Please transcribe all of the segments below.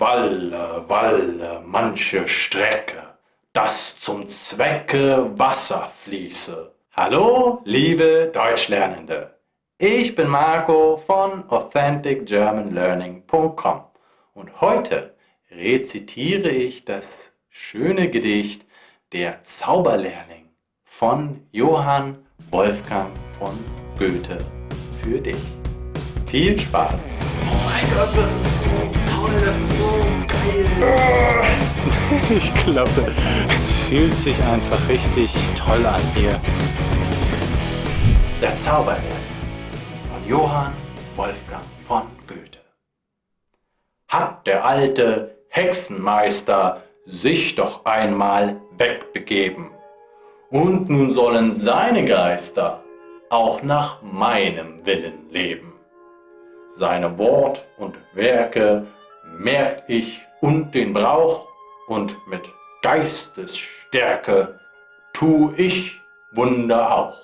Walle, walle, manche Strecke, dass zum Zwecke Wasser fließe. Hallo, liebe Deutschlernende. Ich bin Marco von AuthenticGermanLearning.com und heute rezitiere ich das schöne Gedicht Der Zauberlehrling von Johann Wolfgang von Goethe für dich. Viel Spaß! Oh mein Gott, das ist so toll, das ist so geil! Ich glaube, es fühlt sich einfach richtig toll an hier. Der Zauberlehrling von Johann Wolfgang von Goethe. Hat der alte Hexenmeister sich doch einmal wegbegeben. Und nun sollen seine Geister auch nach meinem Willen leben. Seine Wort und Werke merkt ich und den Brauch und mit Geistesstärke tu ich Wunder auch.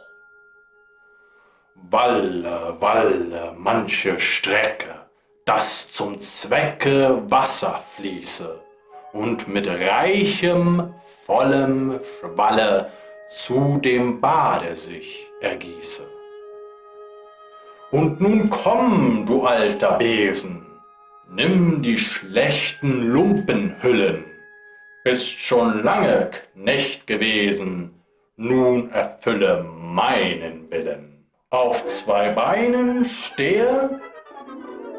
Walle, walle, manche Strecke, dass zum Zwecke Wasser fließe und mit reichem, vollem Schwalle zu dem Bade sich ergieße. Und nun komm, du alter Besen, nimm die schlechten Lumpenhüllen, bist schon lange Knecht gewesen, nun erfülle meinen Willen. Auf zwei Beinen stehe,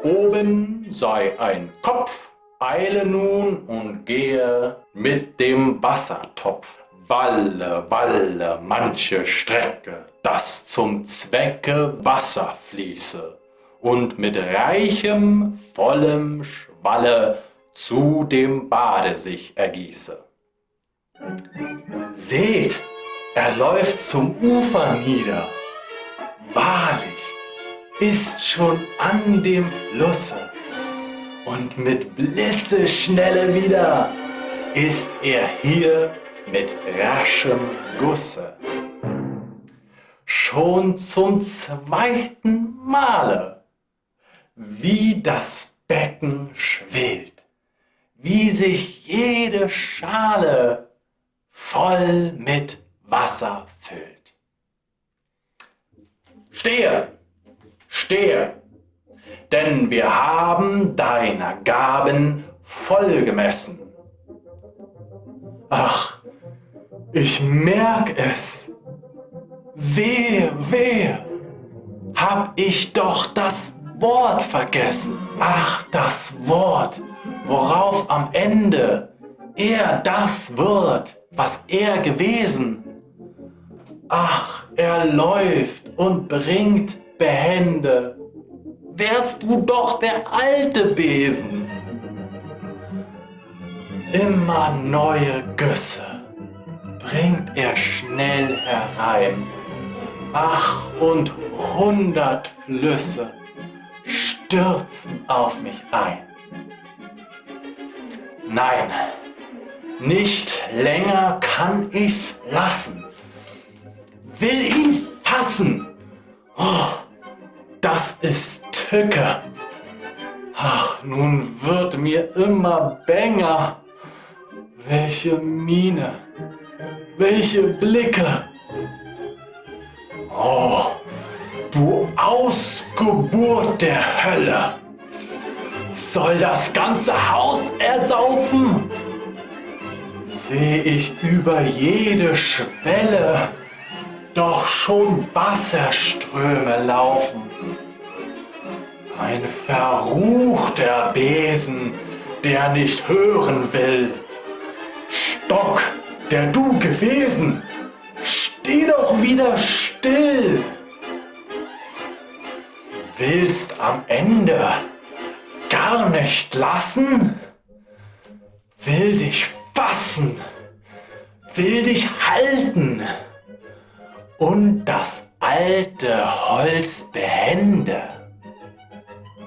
oben sei ein Kopf, eile nun und gehe mit dem Wassertopf. Walle, walle, manche Strecke, dass zum Zwecke Wasser fließe und mit reichem, vollem Schwalle zu dem Bade sich ergieße. Seht, er läuft zum Ufer nieder. Wahrlich, ist schon an dem Flusse und mit Blitzeschnelle wieder ist er hier mit raschem Gusse schon zum zweiten Male, wie das Becken schwillt, wie sich jede Schale voll mit Wasser füllt. Stehe, stehe, denn wir haben deiner Gaben voll gemessen. Ach, ich merk es, Wehe, wehe, hab ich doch das Wort vergessen. Ach, das Wort, worauf am Ende er das wird, was er gewesen. Ach, er läuft und bringt behende. Wärst du doch der alte Besen. Immer neue Güsse bringt er schnell herein Ach, und hundert Flüsse stürzen auf mich ein. Nein, nicht länger kann ich's lassen. Will ihn fassen. Oh, das ist Tücke. Ach, nun wird mir immer bänger. Welche Miene, welche Blicke. Oh, du Ausgeburt der Hölle! Soll das ganze Haus ersaufen? Seh ich über jede Schwelle doch schon Wasserströme laufen. Ein verruchter Besen, der nicht hören will. Stock, der du gewesen, steh doch wieder still. Willst am Ende gar nicht lassen? Will dich fassen, will dich halten und das alte Holz behende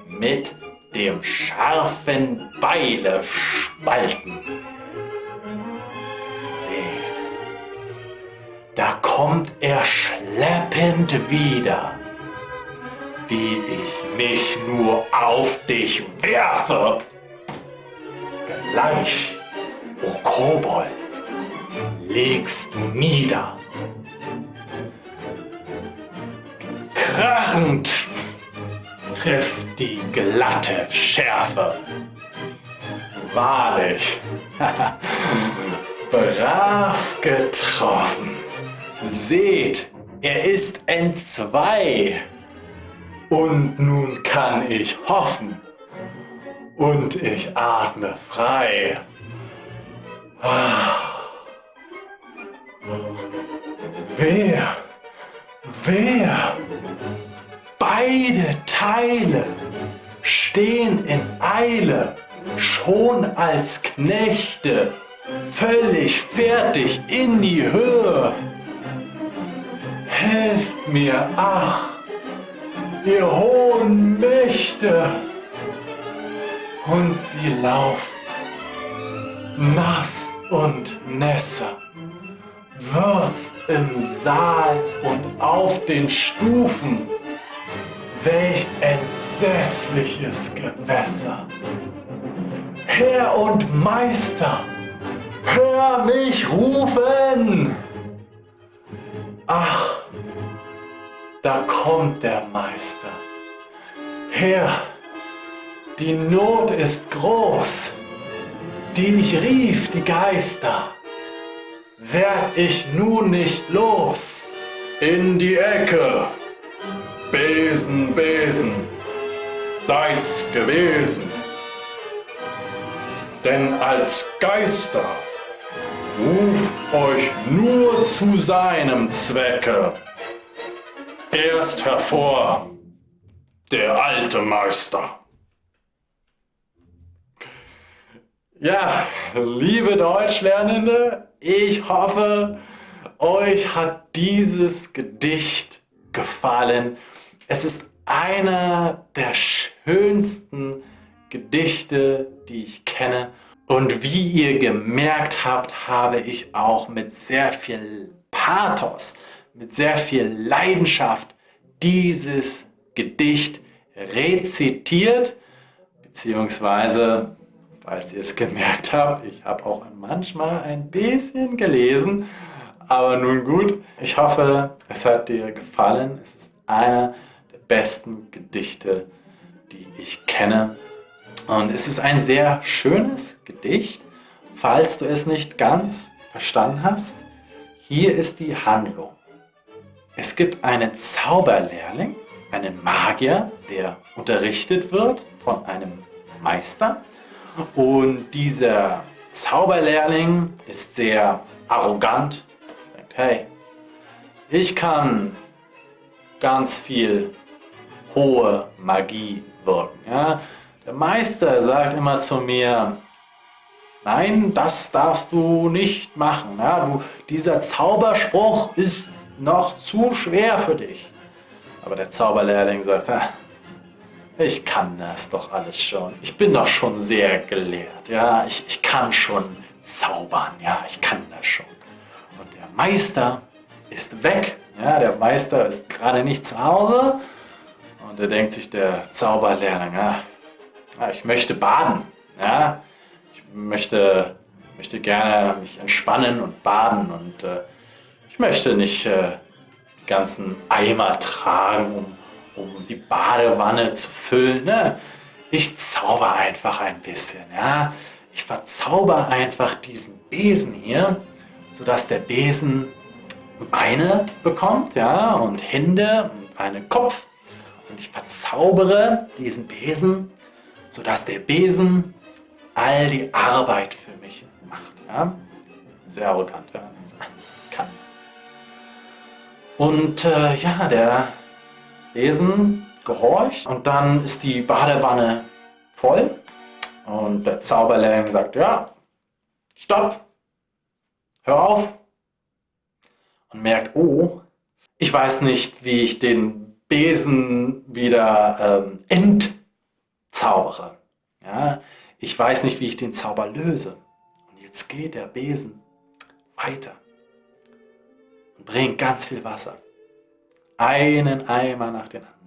mit dem scharfen Beile spalten. da kommt er schleppend wieder, wie ich mich nur auf dich werfe. gleich, o Kobold, legst du nieder. Krachend trifft die glatte Schärfe. Wahrlich, brav getroffen. Seht, er ist entzwei. Und nun kann ich hoffen. Und ich atme frei. Wer, wer, beide Teile stehen in Eile, schon als Knechte, völlig fertig in die Höhe. Helft mir, ach, ihr hohen Mächte. Und sie laufen, nass und nässe, wird's im Saal und auf den Stufen. Welch entsetzliches Gewässer! Herr und Meister, hör mich rufen! Ach, da kommt der Meister. Herr, die Not ist groß, die ich rief, die Geister. Werd ich nun nicht los in die Ecke. Besen, Besen, seid's gewesen. Denn als Geister ruft euch nur zu seinem Zwecke. Erst hervor der alte Meister. Ja, liebe Deutschlernende, ich hoffe, euch hat dieses Gedicht gefallen. Es ist einer der schönsten Gedichte, die ich kenne. Und wie ihr gemerkt habt, habe ich auch mit sehr viel Pathos, mit sehr viel Leidenschaft dieses Gedicht rezitiert, beziehungsweise, falls ihr es gemerkt habt, ich habe auch manchmal ein bisschen gelesen, aber nun gut, ich hoffe, es hat dir gefallen. Es ist einer der besten Gedichte, die ich kenne. Und es ist ein sehr schönes Gedicht. Falls du es nicht ganz verstanden hast, hier ist die Handlung. Es gibt einen Zauberlehrling, einen Magier, der unterrichtet wird von einem Meister. Und dieser Zauberlehrling ist sehr arrogant, denkt, hey, ich kann ganz viel hohe Magie wirken. Ja? Der Meister sagt immer zu mir, nein, das darfst du nicht machen. Ja? Du, dieser Zauberspruch ist noch zu schwer für dich. Aber der Zauberlehrling sagt, ah, ich kann das doch alles schon. Ich bin doch schon sehr gelehrt. Ja, ich, ich kann schon zaubern. Ja, ich kann das schon. Und der Meister ist weg. Ja, der Meister ist gerade nicht zu Hause. Und da denkt sich der Zauberlehrling, ja, ich möchte baden. Ja, ich möchte, möchte gerne mich entspannen und baden. Und äh, ich möchte nicht äh, ganzen Eimer tragen, um, um die Badewanne zu füllen. Ne? Ich zauber einfach ein bisschen. Ja? Ich verzauber einfach diesen Besen hier, sodass der Besen Beine bekommt ja, und Hände und einen Kopf. Und ich verzaubere diesen Besen, sodass der Besen all die Arbeit für mich macht. Ja. Sehr arrogant, ja. kann das. Und äh, ja, der Besen gehorcht und dann ist die Badewanne voll und der Zauberlehrling sagt, ja, stopp, hör auf, und merkt, oh, ich weiß nicht, wie ich den Besen wieder ähm, entzaubere. Ja, ich weiß nicht, wie ich den Zauber löse. Und jetzt geht der Besen weiter und bringt ganz viel Wasser. Einen Eimer nach dem anderen.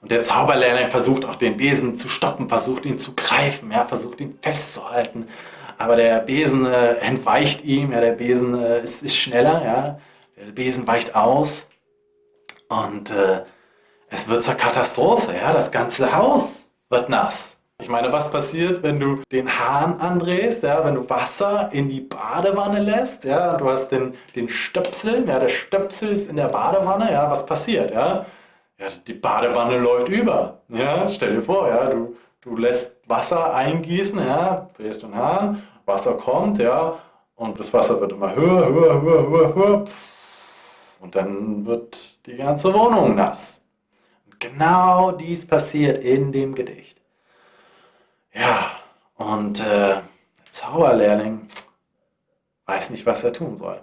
Und der Zauberlehrling versucht auch den Besen zu stoppen, versucht ihn zu greifen, ja, versucht ihn festzuhalten. Aber der Besen äh, entweicht ihm, ja, der Besen äh, ist, ist, schneller, ja. Der Besen weicht aus und äh, es wird zur Katastrophe, ja. Das ganze Haus wird nass. Ich meine, was passiert, wenn du den Hahn andrehst, ja, wenn du Wasser in die Badewanne lässt, ja, du hast den, den Stöpsel, ja, der Stöpsel ist in der Badewanne, ja, was passiert, ja? Ja, die Badewanne läuft über, ja, stell dir vor, ja, du, du lässt Wasser eingießen, ja, drehst den Hahn, Wasser kommt, ja, und das Wasser wird immer höher, höher, höher, höher, höher, und dann wird die ganze Wohnung nass. Und genau dies passiert in dem Gedicht. Ja, und äh, der Zauberlehrling weiß nicht, was er tun soll.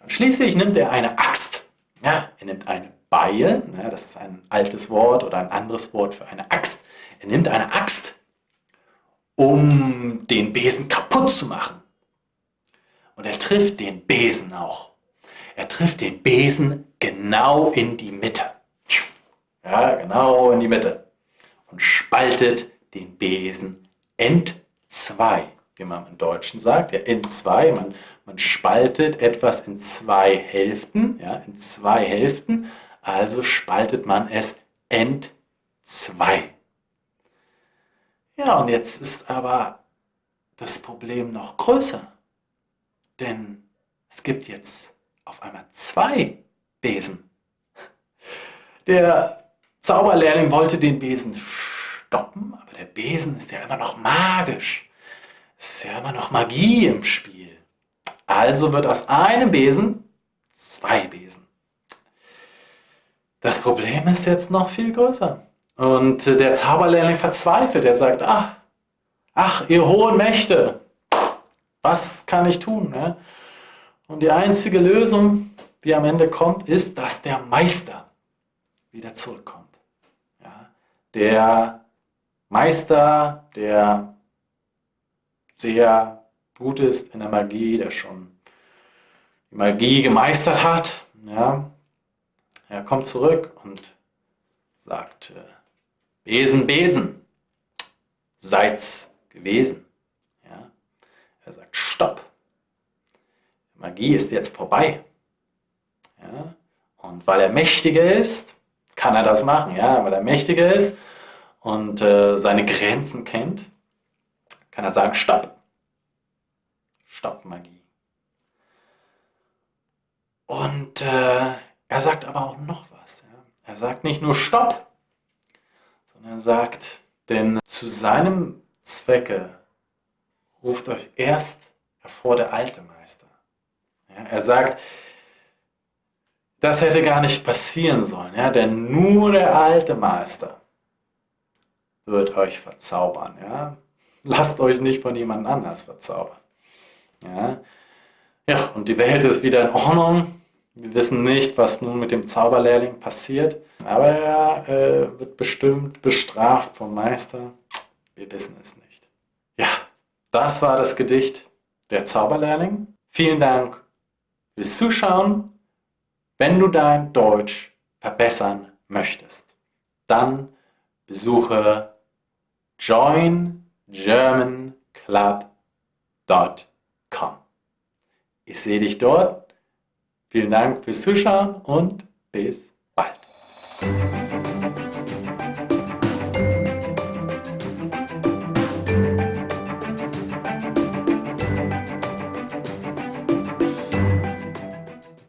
Und schließlich nimmt er eine Axt. Ja, er nimmt eine Beil, ja, das ist ein altes Wort oder ein anderes Wort für eine Axt. Er nimmt eine Axt, um den Besen kaputt zu machen. Und er trifft den Besen auch. Er trifft den Besen genau in die Mitte. Ja, genau in die Mitte. Und spaltet den Besen entzwei, wie man im Deutschen sagt. Ja, entzwei, man, man spaltet etwas in zwei Hälften, ja, in zwei Hälften, also spaltet man es entzwei. Ja, und jetzt ist aber das Problem noch größer, denn es gibt jetzt auf einmal zwei Besen. Der Zauberlehrling wollte den Besen stoppen, der Besen ist ja immer noch magisch. Es ist ja immer noch Magie im Spiel. Also wird aus einem Besen zwei Besen. Das Problem ist jetzt noch viel größer. Und der Zauberlehrling verzweifelt. Er sagt, ach, ach, ihr hohen Mächte, was kann ich tun? Und die einzige Lösung, die am Ende kommt, ist, dass der Meister wieder zurückkommt. Der Meister, der sehr gut ist in der Magie, der schon die Magie gemeistert hat. Ja. Er kommt zurück und sagt, äh, Besen, Besen, seid's gewesen. Ja. Er sagt, Stopp. Magie ist jetzt vorbei. Ja. Und weil er mächtiger ist, kann er das machen. Ja. Weil er mächtiger ist, und äh, seine Grenzen kennt, kann er sagen, stopp. Stopp Magie. Und äh, er sagt aber auch noch was. Ja? Er sagt nicht nur stopp, sondern er sagt, denn zu seinem Zwecke ruft euch erst hervor der alte Meister. Ja? Er sagt, das hätte gar nicht passieren sollen, ja? denn nur der alte Meister wird euch verzaubern. Ja? Lasst euch nicht von jemand anders verzaubern. Ja? ja, und die Welt ist wieder in Ordnung. Wir wissen nicht, was nun mit dem Zauberlehrling passiert, aber er äh, wird bestimmt bestraft vom Meister. Wir wissen es nicht. Ja, das war das Gedicht Der Zauberlehrling. Vielen Dank fürs Zuschauen. Wenn du dein Deutsch verbessern möchtest, dann besuche joingermanclub.com. Ich sehe dich dort. Vielen Dank fürs Zuschauen und bis bald.